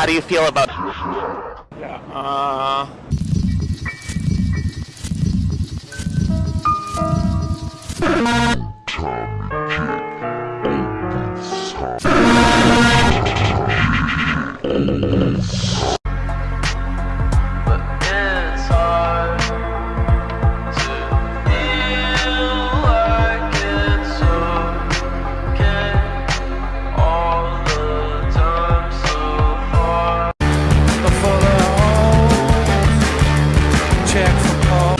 How do you feel about? Yeah. Uh... Tommy Kid, open Oh.